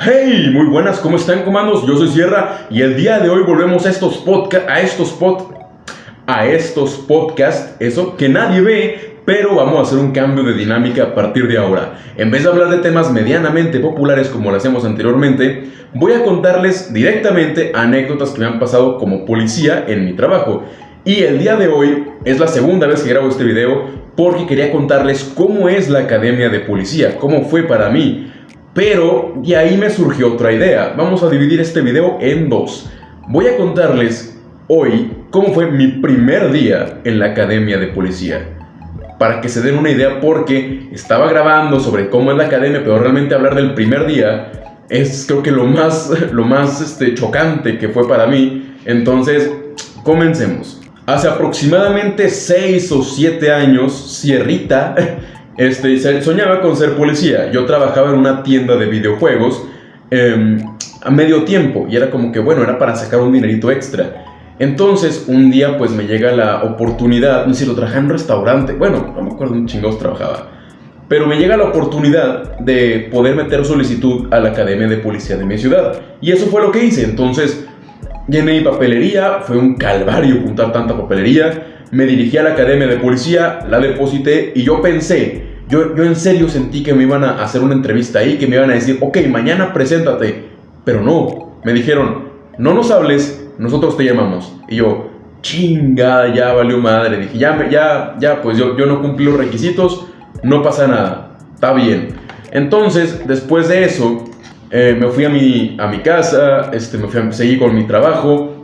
Hey, muy buenas, ¿cómo están comandos? Yo soy Sierra y el día de hoy volvemos a estos podcast, a estos podcasts, eso que nadie ve, pero vamos a hacer un cambio de dinámica a partir de ahora. En vez de hablar de temas medianamente populares como lo hacíamos anteriormente, voy a contarles directamente anécdotas que me han pasado como policía en mi trabajo. Y el día de hoy es la segunda vez que grabo este video porque quería contarles cómo es la academia de policía, cómo fue para mí. Pero de ahí me surgió otra idea. Vamos a dividir este video en dos. Voy a contarles hoy cómo fue mi primer día en la academia de policía. Para que se den una idea porque estaba grabando sobre cómo es la academia, pero realmente hablar del primer día es creo que lo más, lo más este, chocante que fue para mí. Entonces, comencemos. Hace aproximadamente 6 o 7 años, Sierrita este, soñaba con ser policía. Yo trabajaba en una tienda de videojuegos em, a medio tiempo y era como que, bueno, era para sacar un dinerito extra. Entonces, un día pues me llega la oportunidad, no sé si lo trabajaba en un restaurante, bueno, no me acuerdo un chingados trabajaba, pero me llega la oportunidad de poder meter solicitud a la Academia de Policía de mi ciudad. Y eso fue lo que hice. Entonces, Llené mi papelería, fue un calvario juntar tanta papelería. Me dirigí a la academia de policía, la deposité y yo pensé, yo, yo en serio sentí que me iban a hacer una entrevista ahí, que me iban a decir, ok, mañana preséntate. Pero no, me dijeron, no nos hables, nosotros te llamamos. Y yo, chinga, ya valió madre. Dije, ya, ya, ya, pues yo, yo no cumplí los requisitos, no pasa nada, está bien. Entonces, después de eso, eh, me fui a mi, a mi casa, este, me fui a, seguí con mi trabajo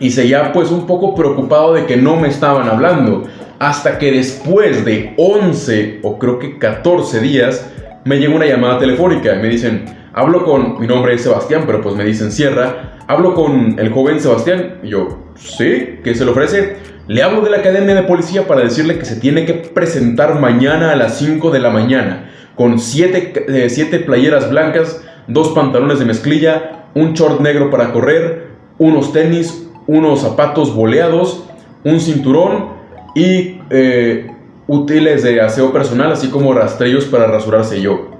y seguía pues un poco preocupado de que no me estaban hablando. Hasta que después de 11 o creo que 14 días me llegó una llamada telefónica me dicen, hablo con, mi nombre es Sebastián, pero pues me dicen Sierra, hablo con el joven Sebastián. Y yo, sí, ¿qué se le ofrece? Le hablo de la academia de policía para decirle que se tiene que presentar mañana a las 5 de la mañana con 7 eh, siete playeras blancas dos pantalones de mezclilla, un short negro para correr, unos tenis, unos zapatos boleados, un cinturón y eh, útiles de aseo personal, así como rastrillos para rasurarse yo.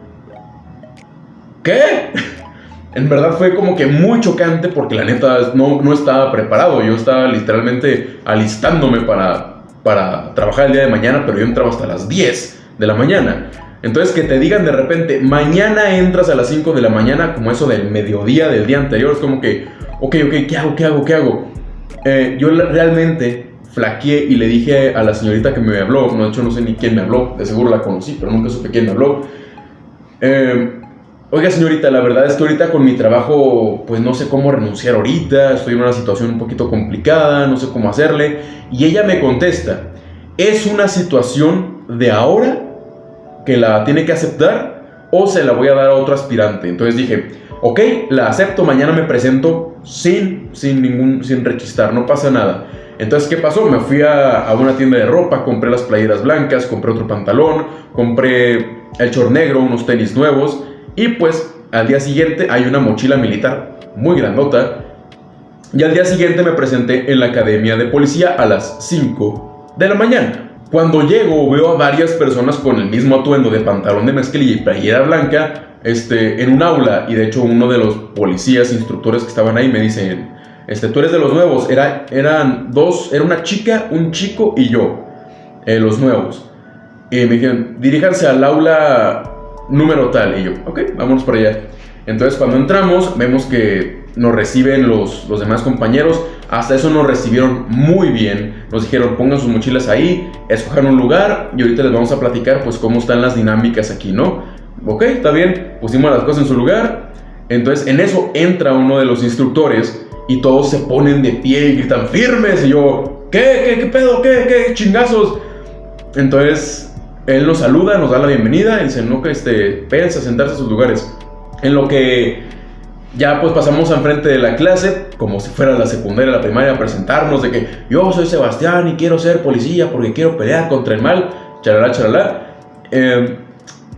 ¿Qué? En verdad fue como que muy chocante porque la neta no, no estaba preparado. Yo estaba literalmente alistándome para, para trabajar el día de mañana, pero yo entraba hasta las 10 de la mañana. Entonces que te digan de repente, mañana entras a las 5 de la mañana, como eso del mediodía del día anterior, es como que, ok, ok, ¿qué hago? ¿Qué hago? ¿Qué hago? Eh, yo realmente flaqueé y le dije a la señorita que me habló, no, de hecho no sé ni quién me habló, de seguro la conocí, pero nunca supe quién me habló. Eh, Oiga señorita, la verdad es que ahorita con mi trabajo pues no sé cómo renunciar ahorita, estoy en una situación un poquito complicada, no sé cómo hacerle. Y ella me contesta, es una situación de ahora que la tiene que aceptar o se la voy a dar a otro aspirante. Entonces dije, ok, la acepto, mañana me presento sin, sin ningún, sin rechistar, no pasa nada. Entonces, ¿qué pasó? Me fui a, a, una tienda de ropa, compré las playeras blancas, compré otro pantalón, compré el short negro, unos tenis nuevos y pues al día siguiente hay una mochila militar muy grandota y al día siguiente me presenté en la academia de policía a las 5 de la mañana. Cuando llego veo a varias personas con el mismo atuendo de pantalón de mezclilla y playera blanca este, en un aula y de hecho uno de los policías, instructores que estaban ahí me dicen, este, tú eres de los nuevos, era, eran dos, era una chica, un chico y yo, eh, los nuevos. Y me dijeron, diríjanse al aula número tal y yo, ok, vámonos por allá. Entonces cuando entramos vemos que nos reciben los, los demás compañeros. Hasta eso nos recibieron muy bien. Nos dijeron pongan sus mochilas ahí, escojan un lugar y ahorita les vamos a platicar pues cómo están las dinámicas aquí, ¿no? Ok, está bien, pusimos las cosas en su lugar. Entonces en eso entra uno de los instructores y todos se ponen de pie y gritan firmes. Y yo, ¿qué? ¿Qué, qué pedo? ¿Qué? ¿Qué? ¿Chingazos? Entonces él nos saluda, nos da la bienvenida y dice, no, que este, a sentarse a sus lugares. En lo que ya pues pasamos enfrente de la clase, como si fuera la secundaria, la primaria, a presentarnos de que yo soy Sebastián y quiero ser policía porque quiero pelear contra el mal, charalá, charalá. Em,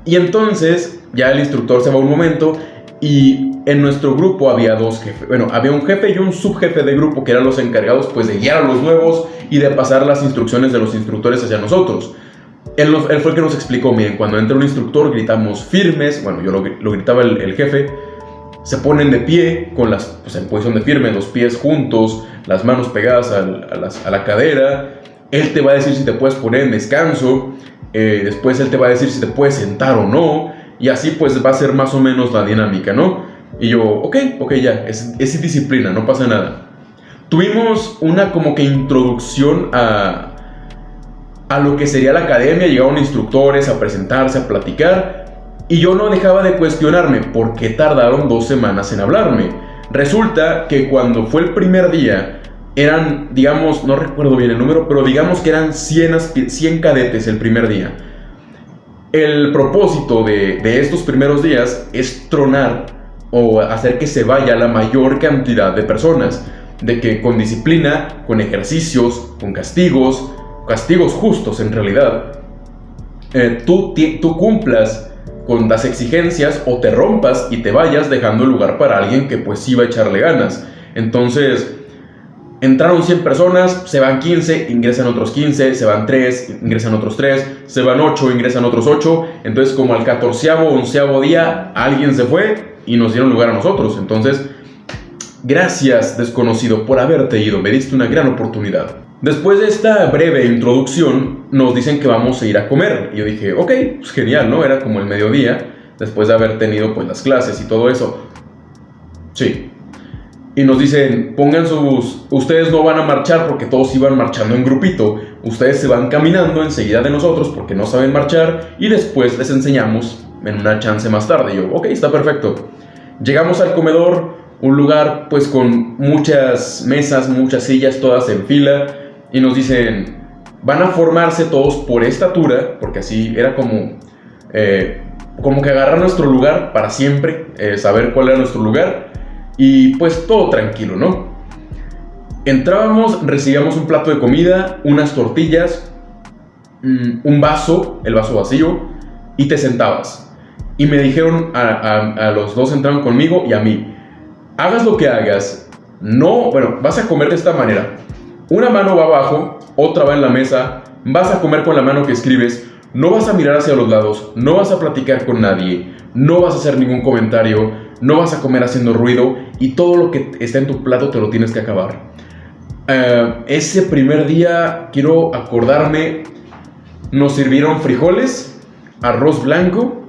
y entonces ya el instructor se va un momento y en nuestro grupo había dos jefes, bueno, había un jefe y un subjefe de grupo que eran los encargados pues de guiar a los nuevos y de pasar las instrucciones de los instructores hacia nosotros. Él, fue el que nos explicó, miren, cuando entra un instructor gritamos firmes, bueno, yo lo, gritaba el, jefe, se ponen de pie, con las, pues en posición de firme, los pies juntos, las manos pegadas a, la cadera. Él te va a decir si te puedes poner en descanso. Eh, después él te va a decir si te puedes sentar o no. Y así pues va a ser más o menos la dinámica, ¿no? Y yo, ok, ok, ya, es, es disciplina, no pasa nada. Tuvimos una como que introducción a, a lo que sería la academia, llegaron instructores a presentarse, a platicar. Y yo no dejaba de cuestionarme por qué tardaron dos semanas en hablarme. Resulta que cuando fue el primer día, eran, digamos, no recuerdo bien el número, pero digamos que eran 100, 100 cadetes el primer día. El propósito de, estos primeros días es tronar o hacer que se vaya la mayor cantidad de personas. De que con disciplina, con ejercicios, con castigos, castigos justos en realidad, eh, tú, tú cumplas con las exigencias o te rompas y te vayas dejando el lugar para alguien que pues va a echarle ganas. Entonces, entraron 100 personas, se van 15, ingresan otros 15, se van 3, ingresan otros 3, se van 8, ingresan otros 8. Entonces, como al 14 o 11 día, alguien se fue y nos dieron lugar a nosotros. Entonces, gracias desconocido por haberte ido, me diste una gran oportunidad. Después de esta breve introducción, nos dicen que vamos a ir a comer. Y yo dije, ok, pues genial, ¿no? Era como el mediodía, después de haber tenido pues las clases y todo eso. Sí. Y nos dicen, pongan sus... Ustedes no van a marchar porque todos iban marchando en grupito. Ustedes se van caminando enseguida de nosotros porque no saben marchar y después les enseñamos en una chance más tarde. Y yo, ok, está perfecto. Llegamos al comedor, un lugar pues con muchas mesas, muchas sillas, todas en fila y nos dicen, van a formarse todos por estatura, porque así era como, eh, como que agarrar nuestro lugar para siempre, eh, saber cuál era nuestro lugar, y pues todo tranquilo, ¿no? Entrábamos, recibíamos un plato de comida, unas tortillas, mm, un vaso, el vaso vacío, y te sentabas. Y me dijeron a, los dos entraron conmigo y a mí, hagas lo que hagas, no, bueno, vas a comer de esta manera, una mano va abajo, otra va en la mesa, vas a comer con la mano que escribes, no vas a mirar hacia los lados, no vas a platicar con nadie, no vas a hacer ningún comentario, no vas a comer haciendo ruido y todo lo que está en tu plato te lo tienes que acabar. Eh, ese primer día, quiero acordarme, nos sirvieron frijoles, arroz blanco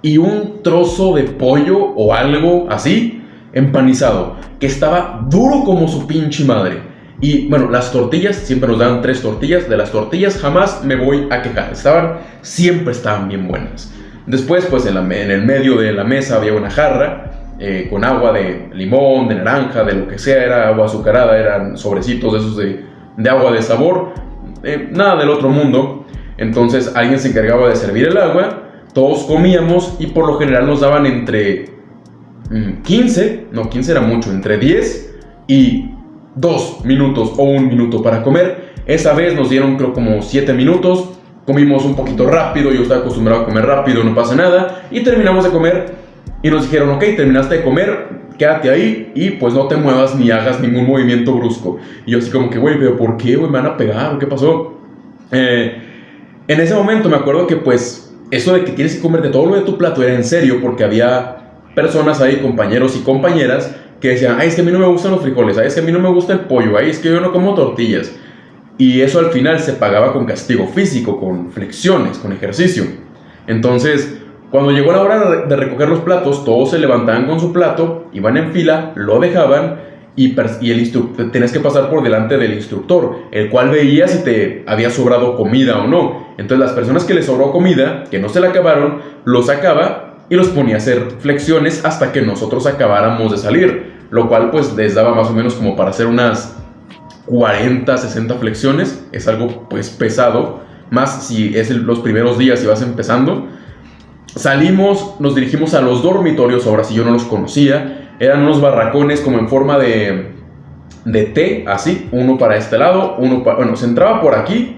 y un trozo de pollo o algo así empanizado, que estaba duro como su pinche madre. Y bueno, las tortillas, siempre nos dan tres tortillas. De las tortillas jamás me voy a quejar. Estaban, siempre estaban bien buenas. Después, pues en, el medio de la mesa había una jarra eh, con agua de limón, de naranja, de lo que sea. Era agua azucarada, eran sobrecitos de esos de, agua de sabor. Eh, nada del otro mundo. Entonces alguien se encargaba de servir el agua. Todos comíamos y por lo general nos daban entre 15, mm, no 15 era mucho, entre 10 y dos minutos o un minuto para comer. Esa vez nos dieron creo como siete minutos. Comimos un poquito rápido, yo estaba acostumbrado a comer rápido, no pasa nada. Y terminamos de comer y nos dijeron, ok, terminaste de comer, quédate ahí y pues no te muevas ni hagas ningún movimiento brusco. Y yo así como que, güey, pero ¿por qué, güey? ¿Me van a pegar? ¿Qué pasó? Eh, en ese momento me acuerdo que pues eso de que tienes que comer de todo lo de tu plato era en serio porque había personas ahí, compañeros y compañeras, que decían, ay, es que a mí no me gustan los frijoles, ay, es que a mí no me gusta el pollo, ay, es que yo no como tortillas. Y eso al final se pagaba con castigo físico, con flexiones, con ejercicio. Entonces, cuando llegó la hora de recoger los platos, todos se levantaban con su plato, iban en fila, lo dejaban y, y el tenías que pasar por delante del instructor, el cual veía si te había sobrado comida o no. Entonces las personas que les sobró comida, que no se la acabaron, lo sacaba y los ponía a hacer flexiones hasta que nosotros acabáramos de salir, lo cual pues les daba más o menos como para hacer unas 40, 60 flexiones, es algo pues pesado, más si es los primeros días y vas empezando. Salimos, nos dirigimos a los dormitorios, ahora si yo no los conocía, eran unos barracones como en forma de, de T, así, uno para este lado, uno para, bueno, se entraba por aquí,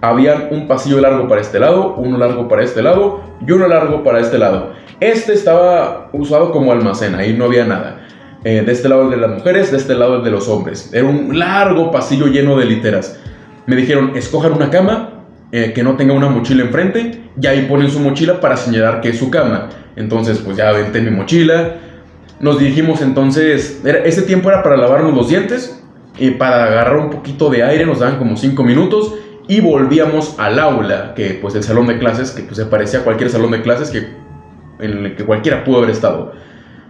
había un pasillo largo para este lado, uno largo para este lado y uno largo para este lado. Este estaba usado como almacén, ahí no había nada. Eh, de este lado el de las mujeres, de este lado el de los hombres. Era un largo pasillo lleno de literas. Me dijeron, escojan una cama eh, que no tenga una mochila enfrente y ahí ponen su mochila para señalar que es su cama. Entonces, pues ya aventé mi mochila, nos dirigimos entonces, ese tiempo era para lavarnos los dientes, y para agarrar un poquito de aire nos daban como 5 minutos y volvíamos al aula, que pues el salón de clases, que pues se parecía a cualquier salón de clases que, en el que cualquiera pudo haber estado.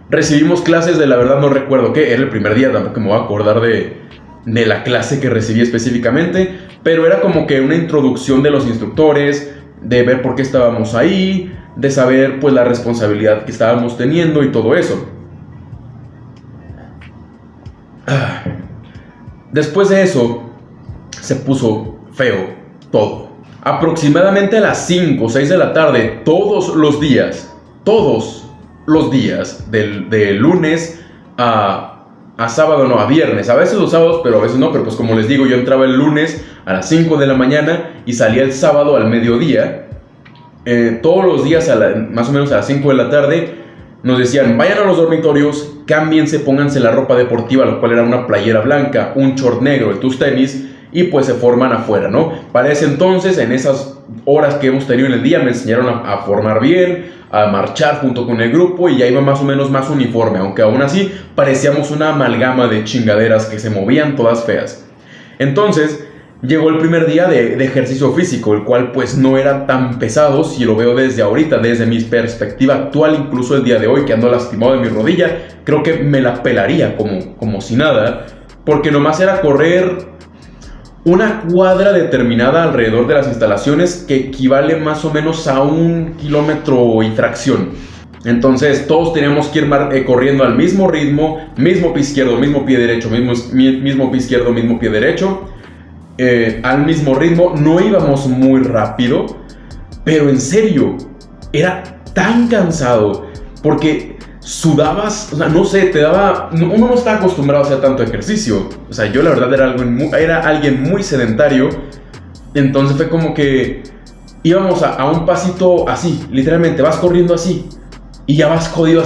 Recibimos clases de la verdad no recuerdo qué, era el primer día, tampoco me voy a acordar de, de la clase que recibí específicamente, pero era como que una introducción de los instructores, de ver por qué estábamos ahí, de saber pues la responsabilidad que estábamos teniendo y todo eso. Ah. Después de eso, se puso feo todo. Aproximadamente a las 5 o 6 de la tarde, todos los días, todos los días, de lunes a, a, sábado, no, a viernes, a veces los sábados, pero a veces no, pero pues como les digo, yo entraba el lunes a las 5 de la mañana y salía el sábado al mediodía. Eh, todos los días, a más o menos a las 5 de la tarde, nos decían, vayan a los dormitorios, cámbiense, pónganse la ropa deportiva, lo cual era una playera blanca, un short negro y tus tenis, y pues se forman afuera, ¿no? Para ese entonces, en esas horas que hemos tenido en el día, me enseñaron a, formar bien, a marchar junto con el grupo y ya iba más o menos más uniforme, aunque aún así parecíamos una amalgama de chingaderas que se movían todas feas. Entonces, llegó el primer día de, ejercicio físico, el cual pues no era tan pesado si lo veo desde ahorita, desde mi perspectiva actual, incluso el día de hoy que ando lastimado de mi rodilla, creo que me la pelaría como, como si nada, porque nomás era correr una cuadra determinada alrededor de las instalaciones que equivale más o menos a un kilómetro y fracción. Entonces todos teníamos que ir eh, corriendo al mismo ritmo, mismo pie izquierdo, mismo pie derecho, mismo, mismo pie izquierdo, mismo pie derecho eh, al mismo ritmo, no íbamos muy rápido, pero en serio, era tan cansado porque sudabas, o sea, no sé, te daba, uno no está acostumbrado a hacer tanto ejercicio, o sea, yo la verdad era, algo era alguien muy sedentario, entonces fue como que íbamos a, a, un pasito así, literalmente, vas corriendo así y ya vas jodido.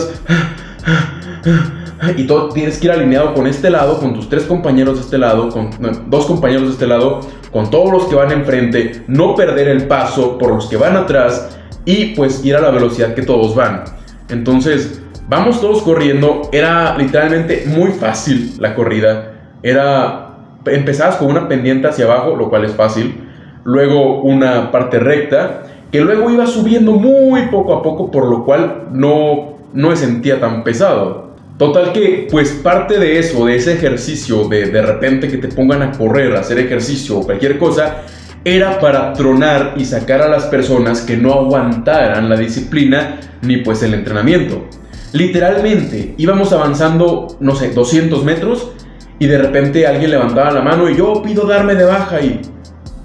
y todo tienes que ir alineado con este lado, con tus tres compañeros de este lado, con dos compañeros de este lado, con todos los que van enfrente, no perder el paso por los que van atrás y pues ir a la velocidad que todos van. Entonces, vamos todos corriendo, era literalmente muy fácil la corrida, era empezabas con una pendiente hacia abajo, lo cual es fácil, luego una parte recta, que luego iba subiendo muy poco a poco, por lo cual no, no me sentía tan pesado. Total que, pues parte de eso, de ese ejercicio, de de repente que te pongan a correr, a hacer ejercicio o cualquier cosa, era para tronar y sacar a las personas que no aguantaran la disciplina ni pues el entrenamiento. Literalmente íbamos avanzando, no sé, 200 metros y de repente alguien levantaba la mano y yo pido darme de baja y...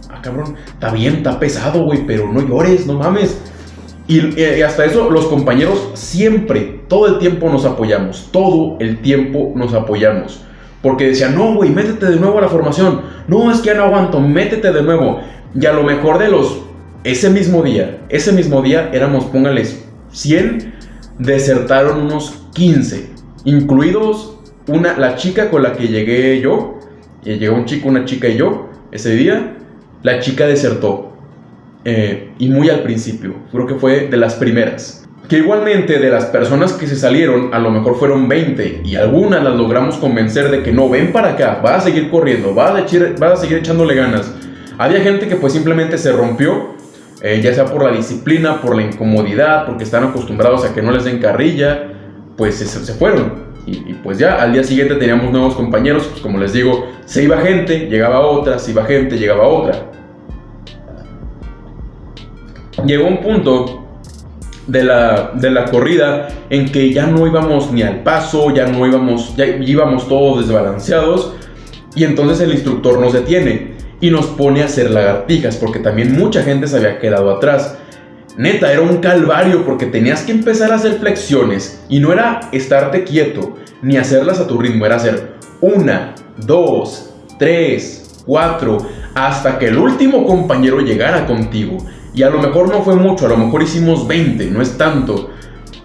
Ah, cabrón, está bien, está pesado, güey, pero no llores, no mames. Y, hasta eso, los compañeros siempre, todo el tiempo nos apoyamos. Todo el tiempo nos apoyamos. Porque decían, no, güey, métete de nuevo a la formación. No, es que ya no aguanto, métete de nuevo. Y a lo mejor de los, ese mismo día, ese mismo día éramos, póngales, 100, desertaron unos 15, incluidos una, la chica con la que llegué yo. Y llegó un chico, una chica y yo ese día. La chica desertó. Eh, y muy al principio, creo que fue de las primeras. Que igualmente de las personas que se salieron, a lo mejor fueron 20 y algunas las logramos convencer de que no, ven para acá, va a seguir corriendo, va a, a seguir echándole ganas. Había gente que pues simplemente se rompió, eh, ya sea por la disciplina, por la incomodidad, porque están acostumbrados a que no les den carrilla, pues se, fueron. Y, pues ya al día siguiente teníamos nuevos compañeros, pues como les digo, se iba gente, llegaba otra, se iba gente, llegaba otra llegó un punto de la, de la corrida en que ya no íbamos ni al paso, ya no íbamos, ya íbamos todos desbalanceados y entonces el instructor nos detiene y nos pone a hacer lagartijas porque también mucha gente se había quedado atrás. Neta, era un calvario porque tenías que empezar a hacer flexiones y no era estarte quieto ni hacerlas a tu ritmo, era hacer una, dos, tres, cuatro, hasta que el último compañero llegara contigo. Y a lo mejor no fue mucho, a lo mejor hicimos 20, no es tanto.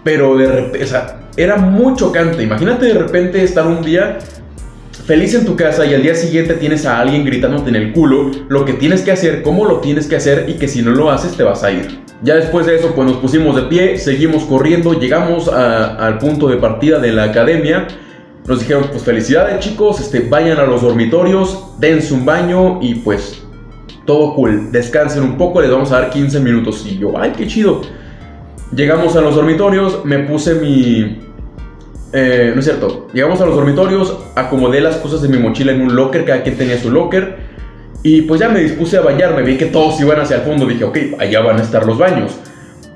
Pero de repente, o sea, era muy chocante. Imagínate de repente estar un día feliz en tu casa y al día siguiente tienes a alguien gritándote en el culo lo que tienes que hacer, cómo lo tienes que hacer y que si no lo haces te vas a ir. Ya después de eso, pues nos pusimos de pie, seguimos corriendo, llegamos al punto de partida de la academia. Nos dijeron, pues felicidades chicos, este, vayan a los dormitorios, dense un baño y pues todo cool, descansen un poco, les vamos a dar 15 minutos. Y yo, ay, qué chido. Llegamos a los dormitorios, me puse mi... Eh, no es cierto, llegamos a los dormitorios, acomodé las cosas de mi mochila en un locker, cada quien tenía su locker. Y pues ya me dispuse a bañarme, vi que todos iban hacia el fondo, dije, ok, allá van a estar los baños.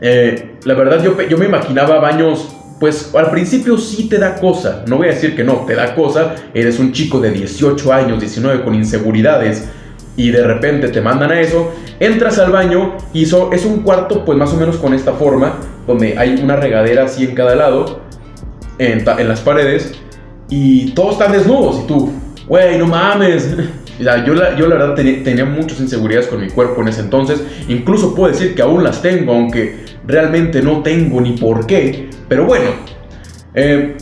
Eh, la verdad yo, yo me imaginaba baños, pues al principio sí te da cosa, no voy a decir que no, te da cosa, eres un chico de 18 años, 19 con inseguridades y de repente te mandan a eso, entras al baño y es un cuarto pues más o menos con esta forma, donde hay una regadera así en cada lado, en, las paredes, y todos están desnudos y tú, güey, no mames. yo, la, yo la verdad tenía, muchas inseguridades con mi cuerpo en ese entonces. Incluso puedo decir que aún las tengo, aunque realmente no tengo ni por qué. Pero bueno, eh,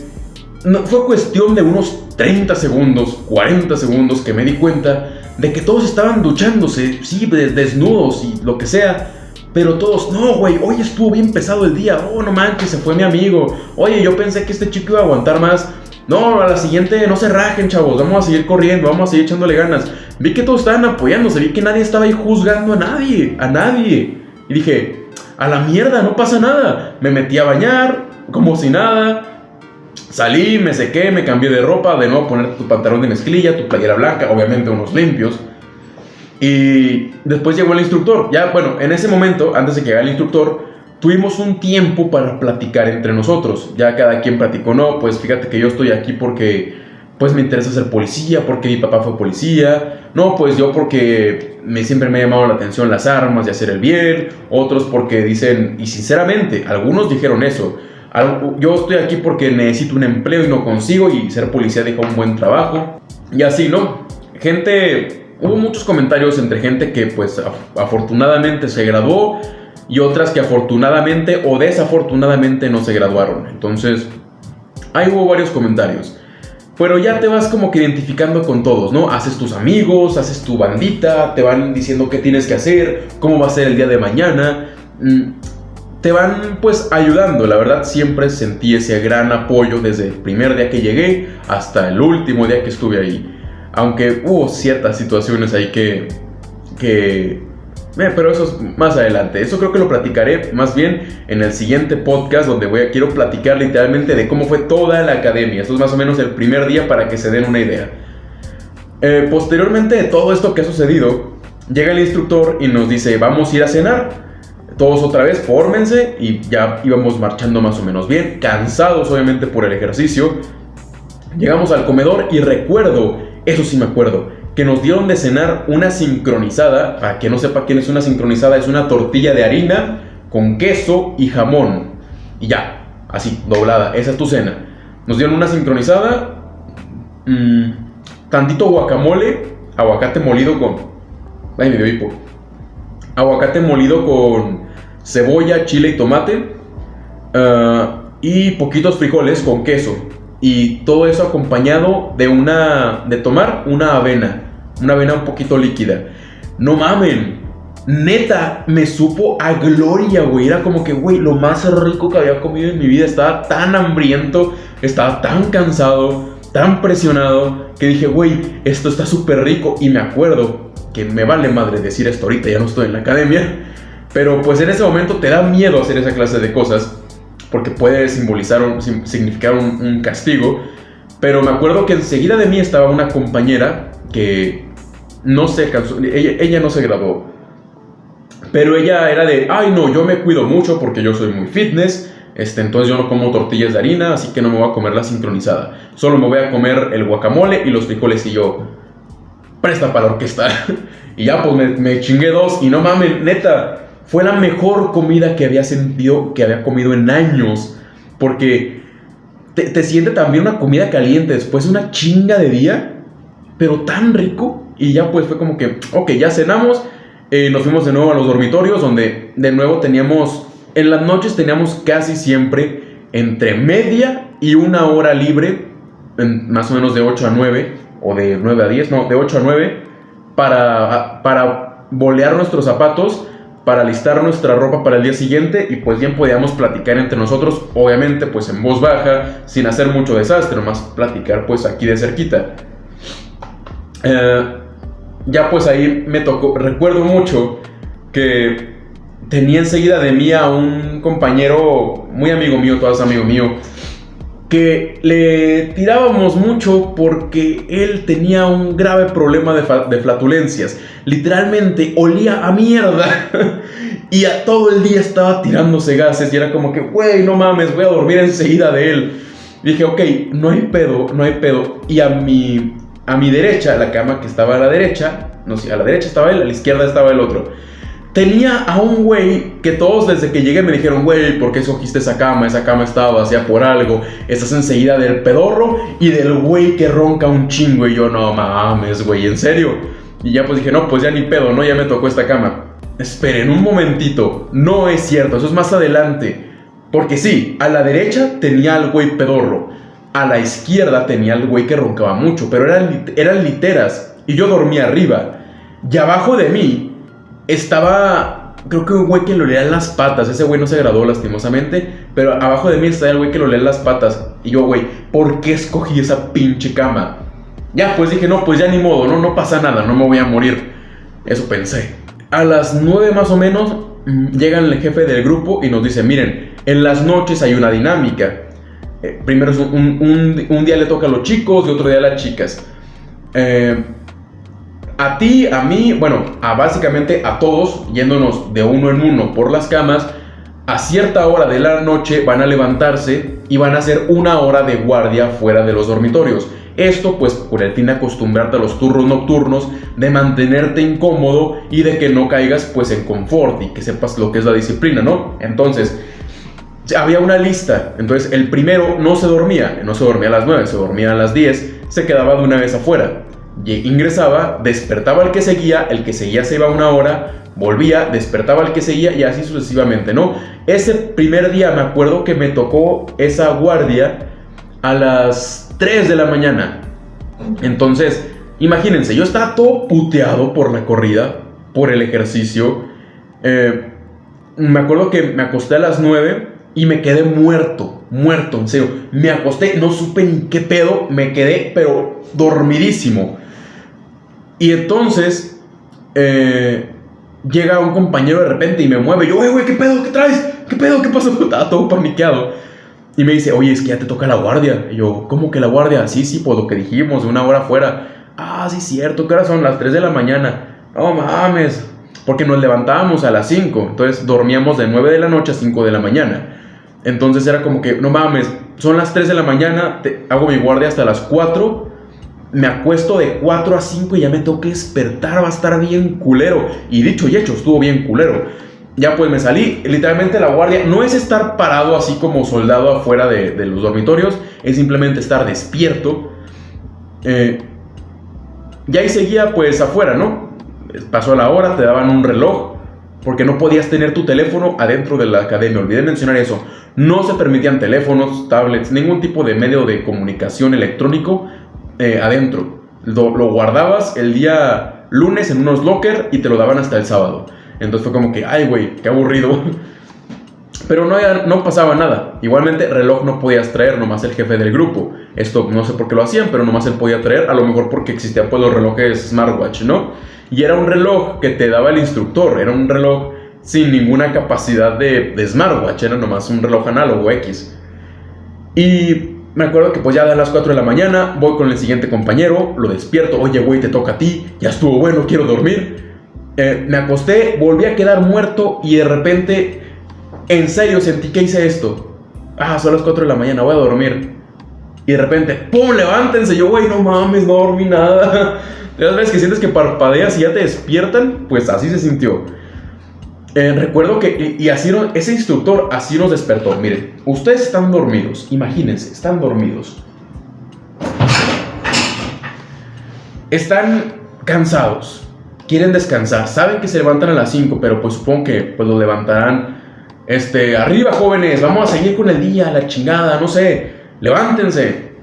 no, fue cuestión de unos 30 segundos, 40 segundos que me di cuenta de que todos estaban duchándose, sí, desnudos y lo que sea. Pero todos, no, güey, hoy estuvo bien pesado el día. Oh, no manches, se fue mi amigo. Oye, yo pensé que este chico iba a aguantar más. No, a la siguiente no se rajen, chavos. Vamos a seguir corriendo, vamos a seguir echándole ganas. Vi que todos estaban apoyándose, vi que nadie estaba ahí juzgando a nadie, a nadie. Y dije, a la mierda, no pasa nada. Me metí a bañar, como si nada. Salí, me sequé, me cambié de ropa, de nuevo poner tu pantalón de mezclilla, tu playera blanca, obviamente unos limpios. Y después llegó el instructor. Ya, bueno, en ese momento, antes de que llegara el instructor, tuvimos un tiempo para platicar entre nosotros. Ya cada quien platicó, no, pues fíjate que yo estoy aquí porque pues me interesa ser policía, porque mi papá fue policía. No, pues yo porque me, siempre me ha llamado la atención las armas y hacer el bien. Otros porque dicen, y sinceramente, algunos dijeron eso. Yo estoy aquí porque necesito un empleo y no consigo y ser policía deja un buen trabajo. Y así, ¿no? Gente, hubo muchos comentarios entre gente que pues afortunadamente se graduó y otras que afortunadamente o desafortunadamente no se graduaron. Entonces, ahí hubo varios comentarios. Pero ya te vas como que identificando con todos, ¿no? Haces tus amigos, haces tu bandita, te van diciendo qué tienes que hacer, cómo va a ser el día de mañana. Mm, te van pues ayudando, la verdad siempre sentí ese gran apoyo desde el primer día que llegué hasta el último día que estuve ahí. Aunque hubo ciertas situaciones ahí que, que pero eso es más adelante. Eso creo que lo platicaré más bien en el siguiente podcast donde voy quiero platicar literalmente de cómo fue toda la academia. Esto es más o menos el primer día para que se den una idea. Eh, posteriormente de todo esto que ha sucedido, llega el instructor y nos dice, vamos a ir a cenar. Todos otra vez, fórmense y ya íbamos marchando más o menos bien, cansados obviamente por el ejercicio. Llegamos al comedor y recuerdo, eso sí me acuerdo, que nos dieron de cenar una sincronizada. Para que no sepa quién es una sincronizada, es una tortilla de harina con queso y jamón. Y ya, así, doblada. Esa es tu cena. Nos dieron una sincronizada, mmm, tantito guacamole, aguacate molido con... Ay, me dio hipo. Aguacate molido con cebolla, chile y tomate. Ah, y poquitos frijoles con queso. Y todo eso acompañado de una... de tomar una avena una avena un poquito líquida. No mamen, neta, me supo a gloria, güey. Era como que, güey, lo más rico que había comido en mi vida. Estaba tan hambriento, estaba tan cansado, tan presionado, que dije, güey, esto está súper rico. Y me acuerdo que me vale madre decir esto ahorita, ya no estoy en la academia. Pero pues en ese momento te da miedo hacer esa clase de cosas, porque puede simbolizar, un, significar un, castigo. Pero me acuerdo que enseguida de mí estaba una compañera que no se ella, no se graduó. Pero ella era de, ay no, yo me cuido mucho porque yo soy muy fitness, este, entonces yo no como tortillas de harina, así que no me voy a comer la sincronizada. Solo me voy a comer el guacamole y los frijoles y yo, presta para la orquesta. y ya pues me, me, chingué dos y no mames, neta, fue la mejor comida que había sentido, que había comido en años. Porque te, te siente también una comida caliente después de una chinga de día, pero tan rico y ya pues fue como que, ok, ya cenamos, eh, nos fuimos de nuevo a los dormitorios donde de nuevo teníamos, en las noches teníamos casi siempre entre media y una hora libre, más o menos de 8 a 9, o de 9 a 10, no, de 8 a 9, para, para bolear nuestros zapatos para listar nuestra ropa para el día siguiente y pues bien podíamos platicar entre nosotros, obviamente pues en voz baja, sin hacer mucho desastre, nomás platicar pues aquí de cerquita. Eh, ya pues ahí me tocó, recuerdo mucho que tenía enseguida de mí a un compañero muy amigo mío, todas amigo mío, le tirábamos mucho porque él tenía un grave problema de, flatulencias. Literalmente olía a mierda y a todo el día estaba tirándose gases y era como que, güey, no mames, voy a dormir enseguida de él. dije, ok, no hay pedo, no hay pedo. Y a mi, a mi derecha, la cama que estaba a la derecha, no sé, a la derecha estaba él, a la izquierda estaba el otro Tenía a un güey que todos desde que llegué me dijeron, güey, ¿por qué escogiste esa cama? Esa cama estaba vacía por algo. Estás enseguida del pedorro y del güey que ronca un chingo. Y yo, no mames, güey, ¿en serio? Y ya pues dije, no, pues ya ni pedo, ¿no? Ya me tocó esta cama. Esperen un momentito, no es cierto, eso es más adelante. Porque sí, a la derecha tenía al güey pedorro. A la izquierda tenía al güey que roncaba mucho, pero eran, eran literas. Y yo dormía arriba. Y abajo de mí estaba, creo que un güey que lo leía en las patas. Ese güey no se graduó lastimosamente, pero abajo de mí estaba el güey que lo leía en las patas. Y yo, güey, ¿por qué escogí esa pinche cama? Ya, pues dije, no, pues ya ni modo, no, no pasa nada, no me voy a morir. Eso pensé. A las nueve más o menos mm, llega el jefe del grupo y nos dice, miren, en las noches hay una dinámica. Eh, primero un, un, día le toca a los chicos y otro día a las chicas. Eh, a ti, a mí, bueno, a básicamente a todos, yéndonos de uno en uno por las camas, a cierta hora de la noche van a levantarse y van a hacer una hora de guardia fuera de los dormitorios. Esto pues por el fin de acostumbrarte a los turnos nocturnos, de mantenerte incómodo y de que no caigas pues en confort y que sepas lo que es la disciplina, ¿no? Entonces, había una lista, entonces el primero no se dormía, no se dormía a las 9, se dormía a las 10, se quedaba de una vez afuera ingresaba, despertaba al que seguía, el que seguía se iba una hora, volvía, despertaba al que seguía y así sucesivamente, ¿no? Ese primer día me acuerdo que me tocó esa guardia a las 3 de la mañana. Entonces, imagínense, yo estaba todo puteado por la corrida, por el ejercicio. Eh, me acuerdo que me acosté a las 9 y me quedé muerto, muerto, en serio. Me acosté, no supe ni qué pedo, me quedé, pero dormidísimo. Y entonces eh, llega un compañero de repente y me mueve. yo, güey, ¿qué pedo? ¿Qué traes? ¿Qué pedo? ¿Qué pasó? Estaba todo paniqueado. Y me dice, oye, es que ya te toca la guardia. Y yo, ¿cómo que la guardia? Sí, sí, pues lo que dijimos, una hora fuera. Ah, sí, cierto, ¿qué hora son? Las 3 de la mañana. No mames. Porque nos levantábamos a las 5. Entonces dormíamos de 9 de la noche a 5 de la mañana. Entonces era como que, no mames, son las 3 de la mañana, hago mi guardia hasta las 4 me acuesto de 4 a 5 y ya me tengo que despertar, va a estar bien culero. Y dicho y hecho, estuvo bien culero. Ya pues me salí, literalmente la guardia no es estar parado así como soldado afuera de, los dormitorios, es simplemente estar despierto. Eh, y ahí seguía pues afuera, ¿no? Pasó la hora, te daban un reloj, porque no podías tener tu teléfono adentro de la academia. Olvidé mencionar eso. No se permitían teléfonos, tablets, ningún tipo de medio de comunicación electrónico eh, adentro. Lo, guardabas el día lunes en unos locker y te lo daban hasta el sábado. Entonces fue como que, ay, güey, qué aburrido. Pero no, no pasaba nada. Igualmente, reloj no podías traer, nomás el jefe del grupo. Esto no sé por qué lo hacían, pero nomás él podía traer. A lo mejor porque existían pues los relojes smartwatch, ¿no? Y era un reloj que te daba el instructor. Era un reloj sin ninguna capacidad de, de smartwatch. Era nomás un reloj análogo X. Y me acuerdo que pues ya de las 4 de la mañana voy con el siguiente compañero, lo despierto, oye güey, te toca a ti, ya estuvo bueno, quiero dormir. Eh, me acosté, volví a quedar muerto y de repente, en serio, sentí que hice esto. Ah, son las 4 de la mañana, voy a dormir. Y de repente, ¡pum! Levántense. Yo, güey, no mames, no dormí nada. Las veces que sientes que parpadeas y ya te despiertan, pues así se sintió. Eh, recuerdo que, y así ese instructor así nos despertó. Miren, ustedes están dormidos, imagínense, están dormidos. Están cansados, quieren descansar, saben que se levantan a las 5, pero pues supongo que pues lo levantarán. Este, arriba jóvenes, vamos a seguir con el día, la chingada, no sé, levántense.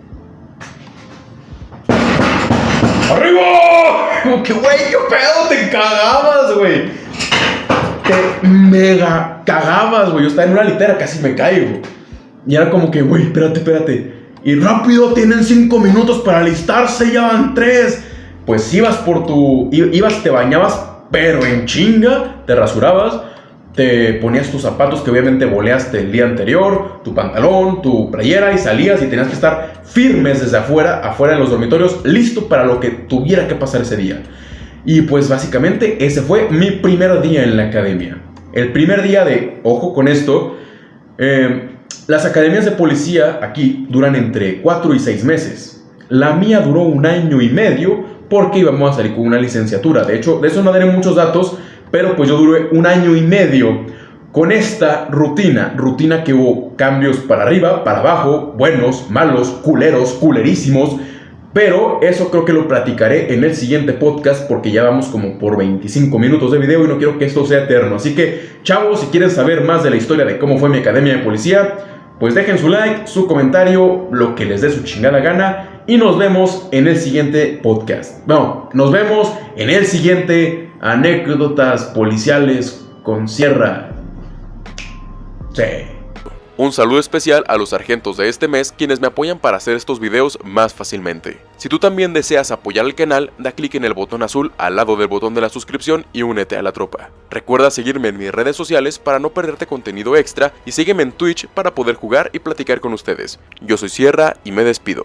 ¡Arriba! Como que, güey, qué pedo, te cagabas, güey. Te mega cagabas, güey. Yo estaba en una litera, casi me caigo. Y era como que, güey, espérate, espérate. Y rápido, tienen cinco minutos para alistarse, ya van tres. Pues ibas por tu. Ibas, te bañabas, pero en chinga, te rasurabas, te ponías tus zapatos que obviamente boleaste el día anterior, tu pantalón, tu playera y salías y tenías que estar firmes desde afuera, afuera en los dormitorios, listo para lo que tuviera que pasar ese día. Y pues básicamente ese fue mi primer día en la academia. El primer día de, ojo con esto, eh, las academias de policía aquí duran entre 4 y 6 meses. La mía duró un año y medio porque íbamos a salir con una licenciatura. De hecho, de eso no daré muchos datos, pero pues yo duré un año y medio con esta rutina. Rutina que hubo cambios para arriba, para abajo, buenos, malos, culeros, culerísimos. Pero eso creo que lo platicaré en el siguiente podcast porque ya vamos como por 25 minutos de video y no quiero que esto sea eterno. Así que, chavos, si quieren saber más de la historia de cómo fue mi academia de policía, pues dejen su like, su comentario, lo que les dé su chingada gana y nos vemos en el siguiente podcast. No, nos vemos en el siguiente anécdotas policiales con Sierra. Sí. Un saludo especial a los sargentos de este mes quienes me apoyan para hacer estos videos más fácilmente. Si tú también deseas apoyar al canal, da clic en el botón azul al lado del botón de la suscripción y únete a la tropa. Recuerda seguirme en mis redes sociales para no perderte contenido extra y sígueme en Twitch para poder jugar y platicar con ustedes. Yo soy Sierra y me despido.